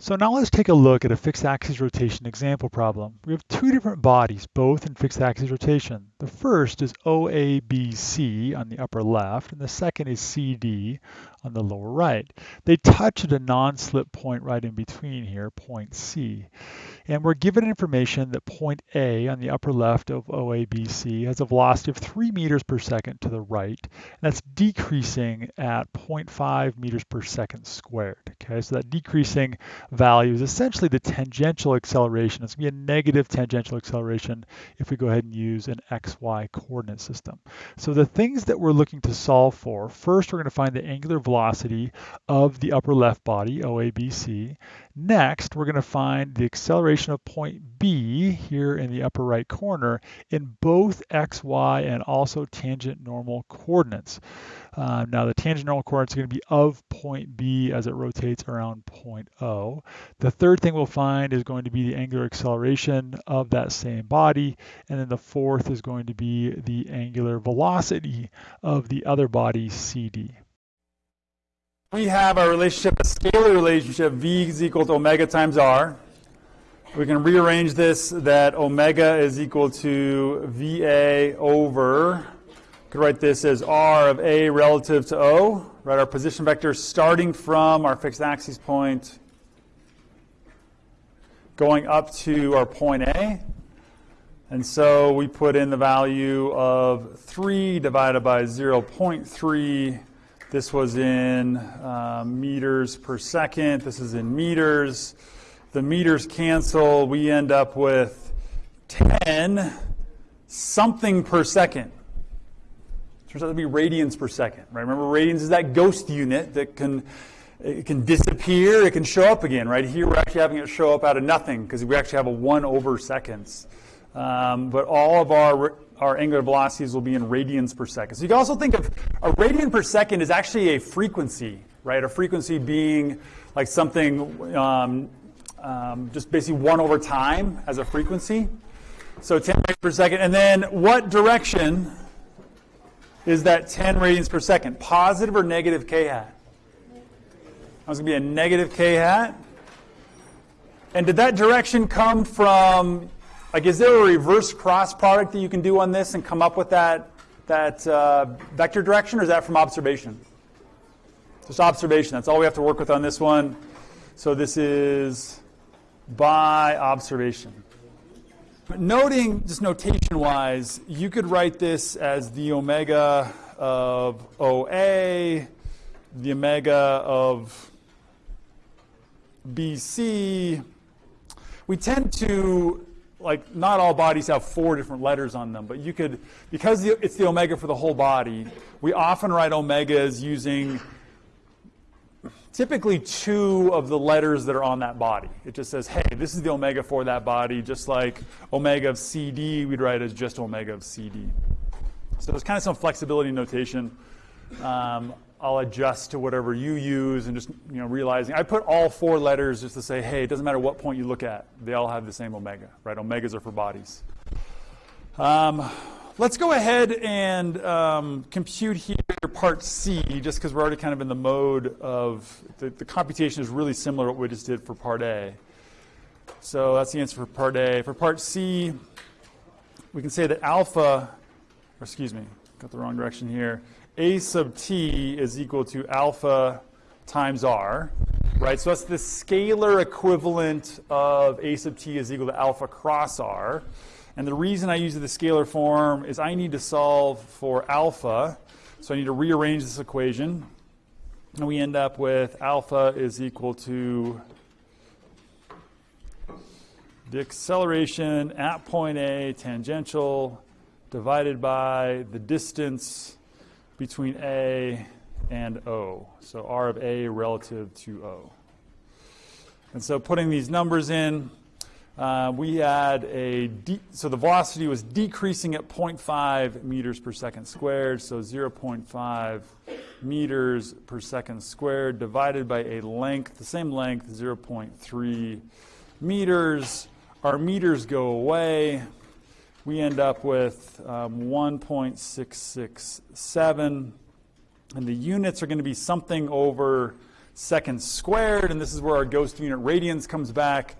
So now let's take a look at a fixed axis rotation example problem. We have two different bodies, both in fixed axis rotation. The first is OABC on the upper left, and the second is CD on the lower right. They touch at a non-slip point right in between here, point C. And we're given information that point A on the upper left of OABC has a velocity of 3 meters per second to the right, and that's decreasing at 0.5 meters per second squared. Okay, so that decreasing value is essentially the tangential acceleration. It's going to be a negative tangential acceleration if we go ahead and use an XY coordinate system. So the things that we're looking to solve for, first we're going to find the angular velocity of the upper left body, OABC. Next, we're going to find the acceleration of point B here in the upper right corner in both x, y, and also tangent normal coordinates. Uh, now the tangent normal coordinates are going to be of point B as it rotates around point O. The third thing we'll find is going to be the angular acceleration of that same body. And then the fourth is going to be the angular velocity of the other body, CD. We have our relationship, a scalar relationship, V is equal to omega times R. We can rearrange this that omega is equal to VA over, could write this as R of A relative to O, right? Our position vector starting from our fixed axis point going up to our point A. And so we put in the value of 3 divided by 0.3 this was in um, meters per second. This is in meters. The meters cancel. We end up with 10 something per second. Turns out to be radians per second, right? Remember, radians is that ghost unit that can it can disappear, it can show up again, right? Here we're actually having it show up out of nothing because we actually have a 1 over seconds. Um, but all of our our angular velocities will be in radians per second. So you can also think of a radian per second is actually a frequency, right? A frequency being like something um, um, just basically one over time as a frequency. So 10 radians per second. And then what direction is that 10 radians per second? Positive or negative k hat? That was going to be a negative k hat. And did that direction come from like, is there a reverse cross product that you can do on this and come up with that, that uh, vector direction, or is that from observation? Just observation. That's all we have to work with on this one. So this is by observation. But noting, just notation-wise, you could write this as the omega of OA, the omega of BC. We tend to like not all bodies have four different letters on them, but you could, because it's the omega for the whole body, we often write omegas using typically two of the letters that are on that body. It just says, hey, this is the omega for that body, just like omega of CD, we'd write as just omega of CD. So there's kind of some flexibility in notation. Um, I'll adjust to whatever you use and just you know realizing I put all four letters just to say, hey, it doesn't matter what point you look at, they all have the same omega, right? Omegas are for bodies. Um, let's go ahead and um, compute here part C, just because we're already kind of in the mode of the, the computation is really similar to what we just did for part A. So that's the answer for part A. For part C, we can say that alpha, or excuse me, got the wrong direction here a sub t is equal to alpha times r, right? So that's the scalar equivalent of a sub t is equal to alpha cross r. And the reason I use the scalar form is I need to solve for alpha. So I need to rearrange this equation. And we end up with alpha is equal to the acceleration at point A tangential divided by the distance between A and O. So R of A relative to O. And so putting these numbers in, uh, we had a, so the velocity was decreasing at 0.5 meters per second squared, so 0.5 meters per second squared divided by a length, the same length, 0.3 meters. Our meters go away we end up with um, 1.667. And the units are going to be something over seconds squared, and this is where our ghost unit radians comes back.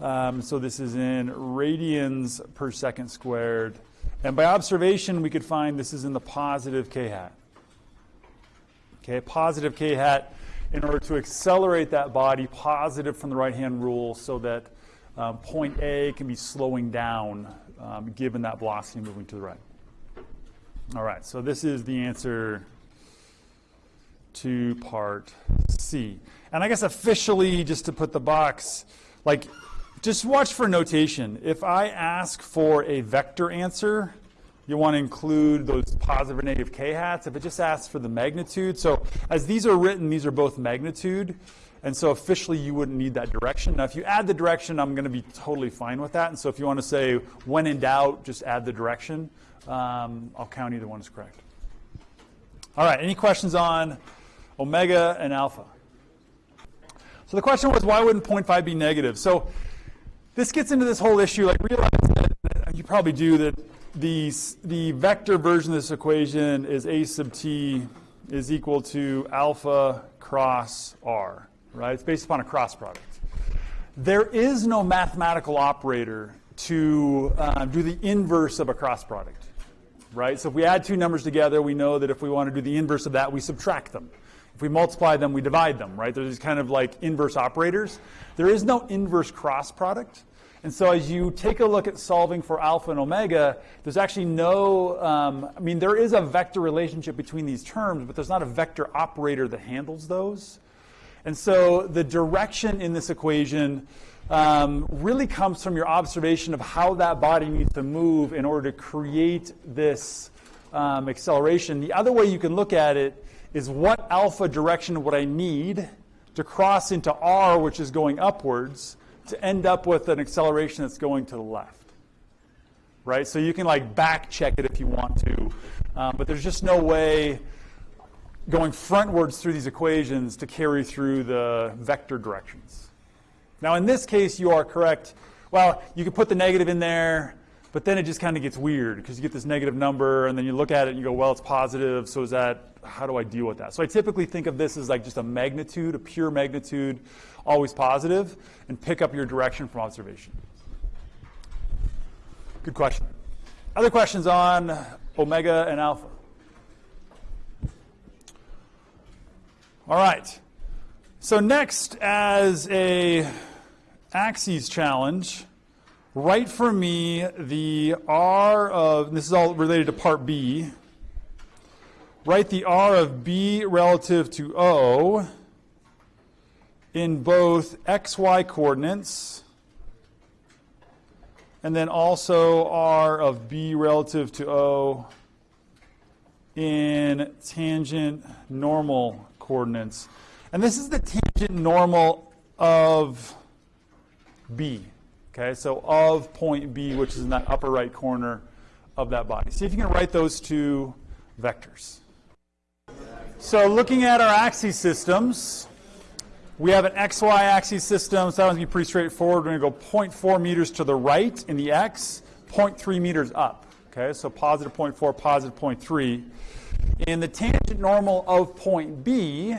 Um, so this is in radians per second squared. And by observation, we could find this is in the positive k hat. Okay, positive k hat in order to accelerate that body positive from the right hand rule so that um, point A can be slowing down um, given that velocity moving to the right. All right, so this is the answer to part C. And I guess officially, just to put the box, like, just watch for notation. If I ask for a vector answer, you want to include those positive or negative k-hats. If it just asks for the magnitude, so as these are written, these are both magnitude. And so officially, you wouldn't need that direction. Now, if you add the direction, I'm going to be totally fine with that. And so if you want to say, when in doubt, just add the direction, um, I'll count either one as correct. All right, any questions on omega and alpha? So the question was, why wouldn't 0.5 be negative? So this gets into this whole issue. Like, realize that you probably do that the, the vector version of this equation is a sub t is equal to alpha cross r right? It's based upon a cross product. There is no mathematical operator to uh, do the inverse of a cross product, right? So if we add two numbers together, we know that if we want to do the inverse of that, we subtract them. If we multiply them, we divide them, right? There's these kind of like inverse operators. There is no inverse cross product. And so as you take a look at solving for alpha and omega, there's actually no, um, I mean, there is a vector relationship between these terms, but there's not a vector operator that handles those. And so the direction in this equation um, really comes from your observation of how that body needs to move in order to create this um, acceleration. The other way you can look at it is what alpha direction would I need to cross into r, which is going upwards, to end up with an acceleration that's going to the left. Right? So you can like back check it if you want to, um, but there's just no way going frontwards through these equations to carry through the vector directions. Now, in this case, you are correct. Well, you could put the negative in there, but then it just kind of gets weird because you get this negative number, and then you look at it and you go, well, it's positive, so is that, how do I deal with that? So I typically think of this as like just a magnitude, a pure magnitude, always positive, and pick up your direction from observation. Good question. Other questions on omega and alpha? All right. So next, as a axes challenge, write for me the R of, this is all related to part B, write the R of B relative to O in both xy coordinates and then also R of B relative to O in tangent normal coordinates. And this is the tangent normal of B. Okay, so of point B, which is in that upper right corner of that body. See if you can write those two vectors. So looking at our axis systems, we have an xy axis system, so that one's going to be pretty straightforward. We're going to go 0.4 meters to the right in the x, 0.3 meters up. Okay, so positive 0.4, positive 0.3. In the tangent normal of point B,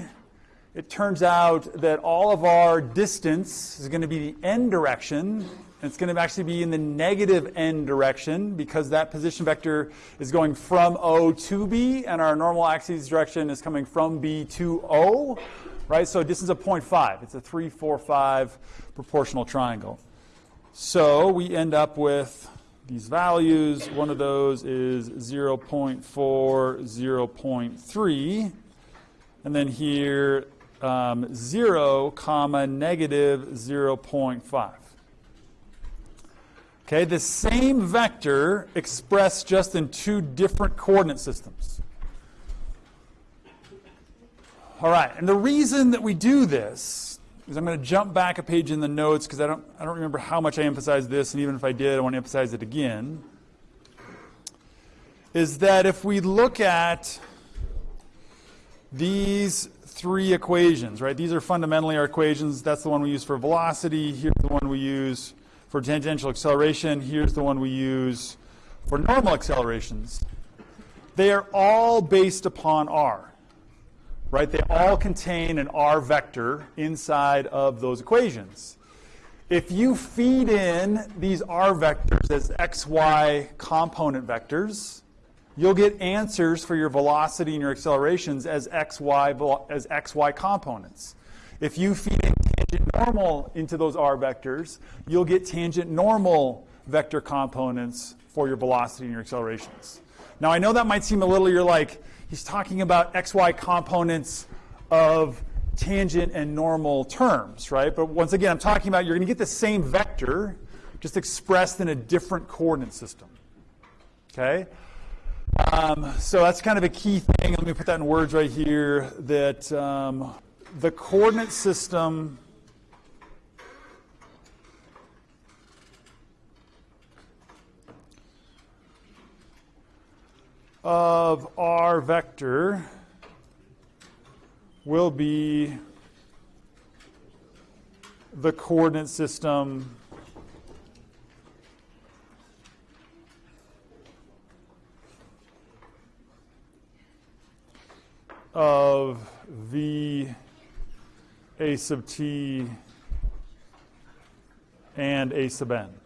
it turns out that all of our distance is going to be the n direction. It's going to actually be in the negative n direction because that position vector is going from O to B, and our normal axis direction is coming from B to O, right? So distance of 0.5. It's a 3, 4, 5 proportional triangle. So we end up with these values. One of those is 0.4, 0.3. And then here, um, 0, comma, negative 0.5. Okay, the same vector expressed just in two different coordinate systems. All right, and the reason that we do this is I'm going to jump back a page in the notes because I don't, I don't remember how much I emphasized this, and even if I did, I want to emphasize it again. Is that if we look at these three equations, right? These are fundamentally our equations. That's the one we use for velocity. Here's the one we use for tangential acceleration. Here's the one we use for normal accelerations. They are all based upon r. right? They all contain an r vector inside of those equations. If you feed in these r vectors as xy component vectors, you'll get answers for your velocity and your accelerations as xy, as xy components. If you feed in tangent normal into those r vectors, you'll get tangent normal vector components for your velocity and your accelerations. Now, I know that might seem a little, you're like, he's talking about xy components of tangent and normal terms, right? But once again, I'm talking about you're going to get the same vector, just expressed in a different coordinate system. Okay? Um, so that's kind of a key thing. Let me put that in words right here that um, the coordinate system of our vector will be the coordinate system of v a sub t and a sub n.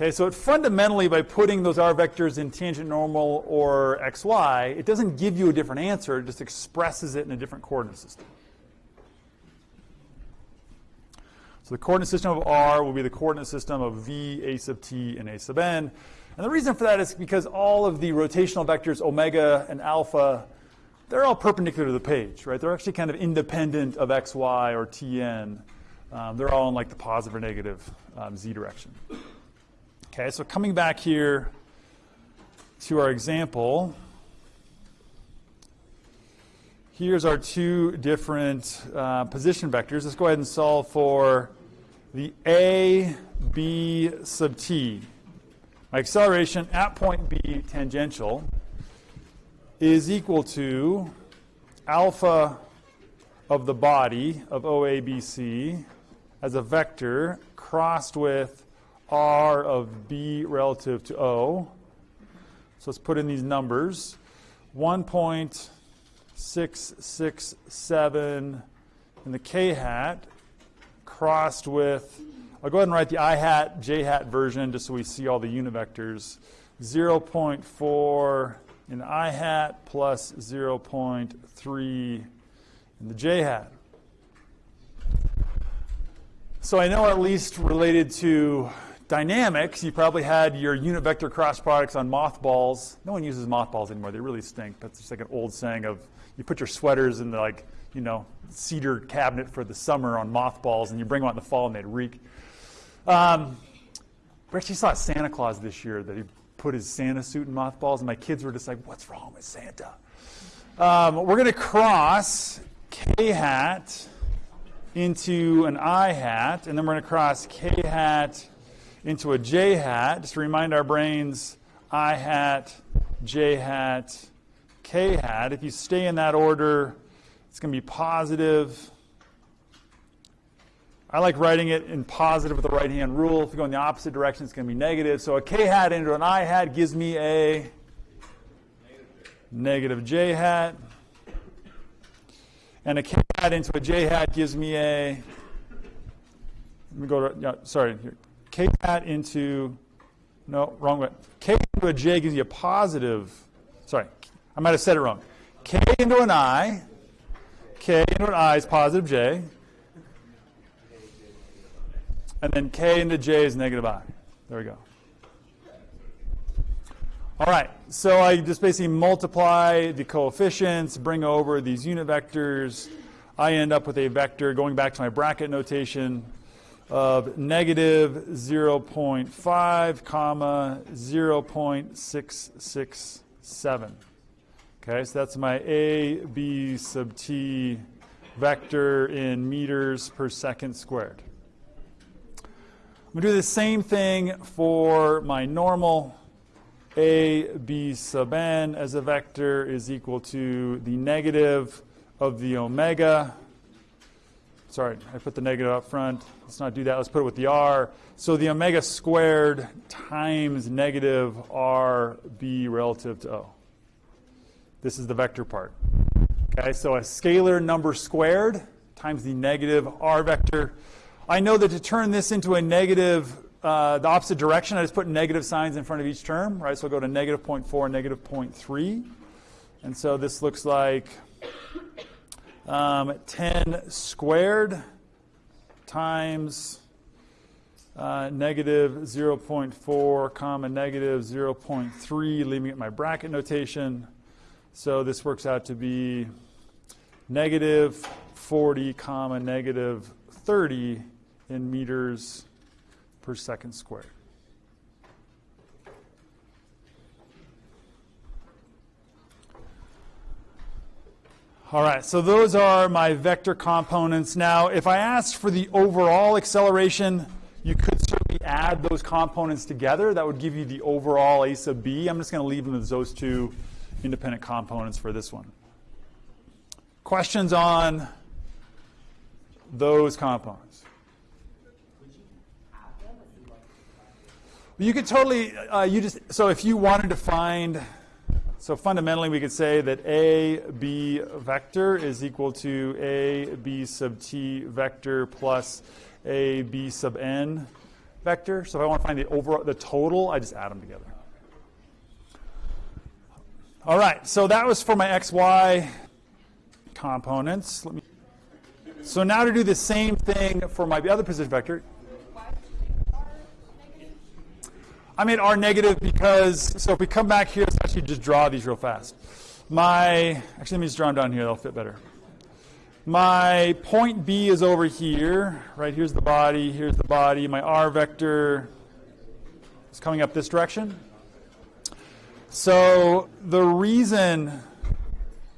Okay, so it fundamentally, by putting those r vectors in tangent normal or xy, it doesn't give you a different answer, it just expresses it in a different coordinate system. So the coordinate system of r will be the coordinate system of v, a sub t, and a sub n. And the reason for that is because all of the rotational vectors, omega and alpha, they're all perpendicular to the page, right? They're actually kind of independent of xy or tn. Um, they're all in like the positive or negative um, z direction. Okay, so coming back here to our example, here's our two different uh, position vectors. Let's go ahead and solve for the a, b sub t. My acceleration at point B tangential is equal to alpha of the body of OABC as a vector crossed with r of b relative to O. So let's put in these numbers. 1.667 in the k hat crossed with, I'll go ahead and write the i hat, j hat version just so we see all the unit vectors. 0.4 in the i hat plus 0.3 in the j hat. So I know at least related to dynamics, you probably had your unit vector cross products on mothballs. No one uses mothballs anymore. They really stink. That's just like an old saying of you put your sweaters in the like, you know, cedar cabinet for the summer on mothballs and you bring them out in the fall and they'd reek. Um, we actually saw Santa Claus this year that he put his Santa suit in mothballs and my kids were just like, what's wrong with Santa? Um, we're going to cross K hat into an I hat, and then we're going to cross K hat into a J hat, just to remind our brains I hat, J hat, K hat. If you stay in that order, it's going to be positive. I like writing it in positive with the right hand rule. If you go in the opposite direction, it's going to be negative. So a K hat into an I hat gives me a negative J hat. And a K hat into a J hat gives me a, let me go to, yeah, sorry, here. K hat into, no, wrong way. K into a J gives you a positive, sorry, I might have said it wrong. K into an I, K into an I is positive J. And then K into J is negative I. There we go. All right, so I just basically multiply the coefficients, bring over these unit vectors. I end up with a vector, going back to my bracket notation, of negative 0.5 comma 0.667. Okay, so that's my a b sub t vector in meters per second squared. I'm going to do the same thing for my normal a b sub n as a vector is equal to the negative of the omega Sorry, I put the negative up front. Let's not do that. Let's put it with the r. So the omega squared times negative rb relative to O. This is the vector part. Okay, so a scalar number squared times the negative r vector. I know that to turn this into a negative, uh, the opposite direction, I just put negative signs in front of each term, right? So I'll go to negative 0.4, negative 0.3. And so this looks like um, 10 squared times uh, negative 0.4 comma negative 0.3, leaving it my bracket notation. So this works out to be negative 40 comma negative 30 in meters per second squared. All right, so those are my vector components. Now, if I asked for the overall acceleration, you could certainly add those components together. That would give you the overall a sub b. I'm just going to leave them as those two independent components for this one. Questions on those components? You could totally, uh, you just, so if you wanted to find so fundamentally, we could say that a b vector is equal to a b sub t vector plus a b sub n vector. So if I want to find the overall, the total, I just add them together. All right, so that was for my xy components. Let me. So now to do the same thing for my other position vector. I made R negative because, so if we come back here, let's actually just draw these real fast. My, actually let me just draw them down here, they'll fit better. My point B is over here, right? Here's the body, here's the body. My R vector is coming up this direction. So the reason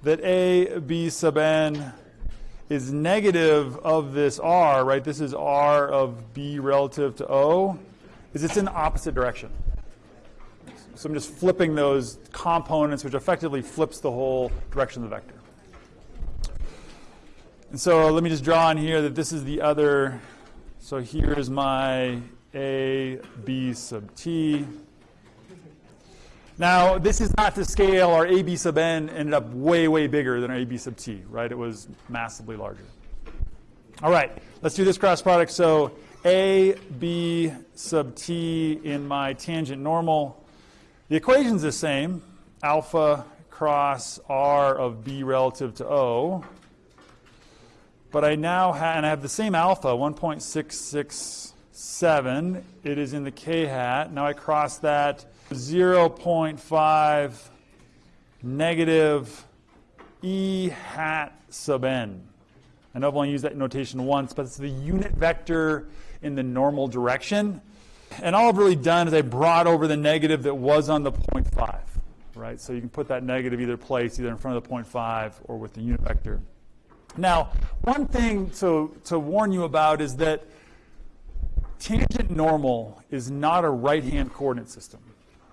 that A, B sub n is negative of this R, right? This is R of B relative to O is it's in the opposite direction. So I'm just flipping those components, which effectively flips the whole direction of the vector. And so let me just draw in here that this is the other. So here's my A, B sub t. Now, this is not to scale. Our AB sub n ended up way, way bigger than our AB sub t, right? It was massively larger. All right, let's do this cross product. So a, B sub t in my tangent normal. The equation's the same, alpha cross r of b relative to O. But I now have, and I have the same alpha, 1.667. It is in the k hat. Now I cross that 0.5 negative e hat sub n. I know I've only used that notation once, but it's the unit vector in the normal direction. And all I've really done is I brought over the negative that was on the 0.5, right? So you can put that negative either place, either in front of the 0.5 or with the unit vector. Now, one thing to, to warn you about is that tangent normal is not a right-hand coordinate system,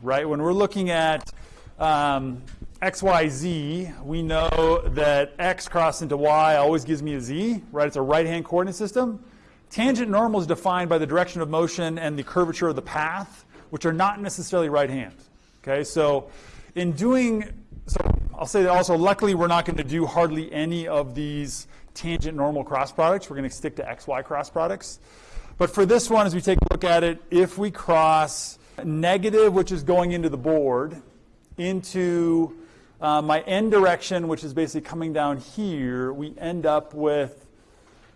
right? When we're looking at um, x, y, z, we know that x crossed into y always gives me a z, right? It's a right-hand coordinate system. Tangent normal is defined by the direction of motion and the curvature of the path, which are not necessarily right hand. Okay, so in doing, so I'll say that also, luckily we're not going to do hardly any of these tangent normal cross products. We're going to stick to xy cross products. But for this one, as we take a look at it, if we cross negative, which is going into the board, into uh, my n direction, which is basically coming down here, we end up with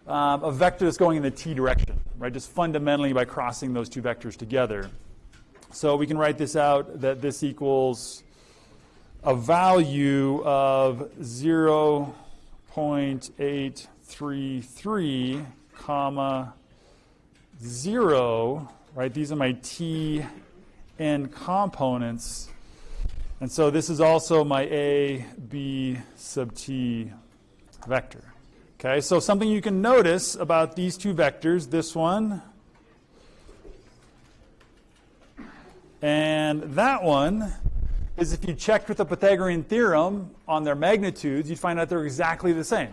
um, a vector that's going in the t direction, right? Just fundamentally by crossing those two vectors together. So we can write this out that this equals a value of 0.833 comma 0, right? These are my t n components. And so this is also my a, b sub t vector. Okay, so something you can notice about these two vectors, this one and that one, is if you checked with the Pythagorean theorem on their magnitudes, you'd find out they're exactly the same.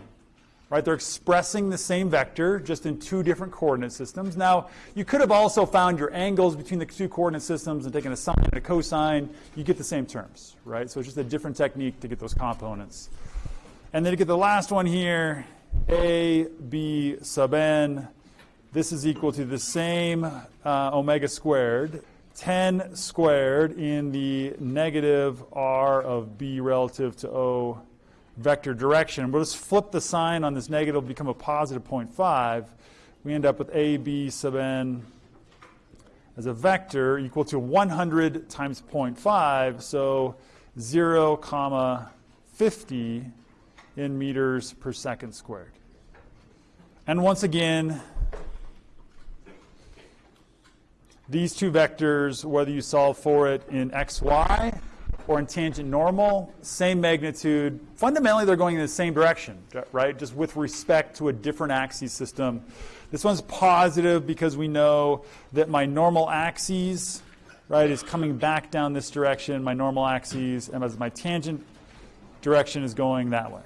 right? They're expressing the same vector, just in two different coordinate systems. Now, you could have also found your angles between the two coordinate systems and taken a sine and a cosine. You get the same terms, right? So it's just a different technique to get those components. And then to get the last one here, a b sub n, this is equal to the same uh, omega squared, 10 squared in the negative r of b relative to o vector direction. We'll just flip the sign on this negative, become a positive 0.5. We end up with ab sub n as a vector equal to 100 times 0.5, so 0 comma 50 in meters per second squared. And once again, these two vectors, whether you solve for it in xy or in tangent normal, same magnitude. Fundamentally, they're going in the same direction, right? Just with respect to a different axis system. This one's positive because we know that my normal axis, right, is coming back down this direction, my normal axis, and as my tangent direction is going that way.